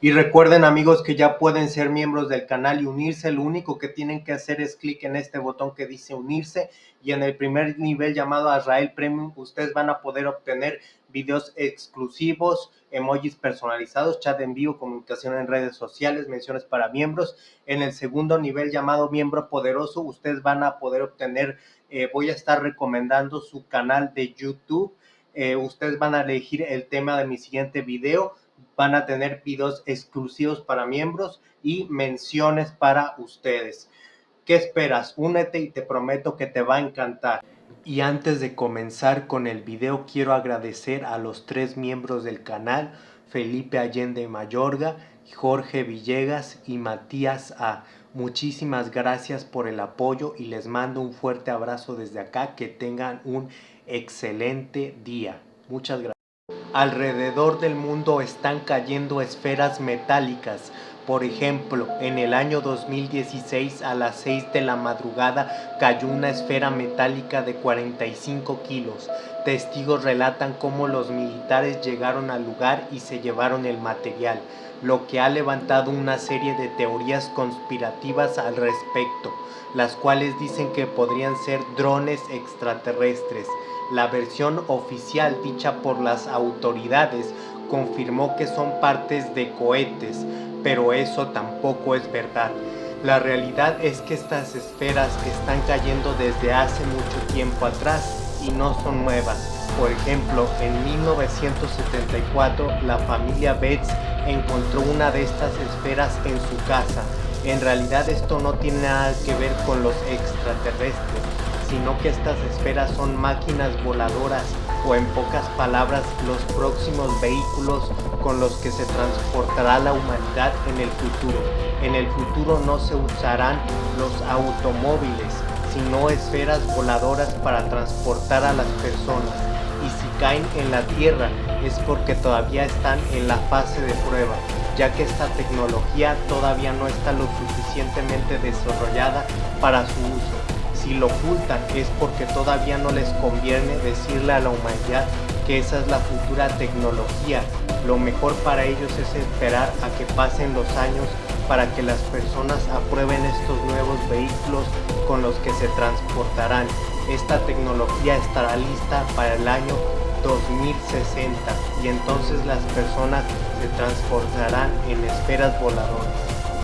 Y recuerden amigos que ya pueden ser miembros del canal y unirse. Lo único que tienen que hacer es clic en este botón que dice unirse y en el primer nivel llamado Azrael Premium ustedes van a poder obtener videos exclusivos, emojis personalizados, chat en vivo, comunicación en redes sociales, menciones para miembros. En el segundo nivel llamado miembro poderoso ustedes van a poder obtener, eh, voy a estar recomendando su canal de YouTube. Eh, ustedes van a elegir el tema de mi siguiente video van a tener videos exclusivos para miembros y menciones para ustedes. ¿Qué esperas? Únete y te prometo que te va a encantar. Y antes de comenzar con el video quiero agradecer a los tres miembros del canal, Felipe Allende Mayorga, Jorge Villegas y Matías A. Muchísimas gracias por el apoyo y les mando un fuerte abrazo desde acá. Que tengan un excelente día. Muchas gracias. Alrededor del mundo están cayendo esferas metálicas. Por ejemplo, en el año 2016 a las 6 de la madrugada cayó una esfera metálica de 45 kilos. Testigos relatan cómo los militares llegaron al lugar y se llevaron el material, lo que ha levantado una serie de teorías conspirativas al respecto, las cuales dicen que podrían ser drones extraterrestres. La versión oficial dicha por las autoridades confirmó que son partes de cohetes, pero eso tampoco es verdad. La realidad es que estas esferas están cayendo desde hace mucho tiempo atrás y no son nuevas. Por ejemplo, en 1974 la familia Betts encontró una de estas esferas en su casa. En realidad esto no tiene nada que ver con los extraterrestres, sino que estas esferas son máquinas voladoras o en pocas palabras los próximos vehículos con los que se transportará la humanidad en el futuro. En el futuro no se usarán los automóviles, sino esferas voladoras para transportar a las personas. Y si caen en la Tierra es porque todavía están en la fase de prueba, ya que esta tecnología todavía no está lo suficientemente desarrollada para su uso si lo ocultan es porque todavía no les conviene decirle a la humanidad que esa es la futura tecnología. Lo mejor para ellos es esperar a que pasen los años para que las personas aprueben estos nuevos vehículos con los que se transportarán. Esta tecnología estará lista para el año 2060 y entonces las personas se transportarán en esferas voladoras.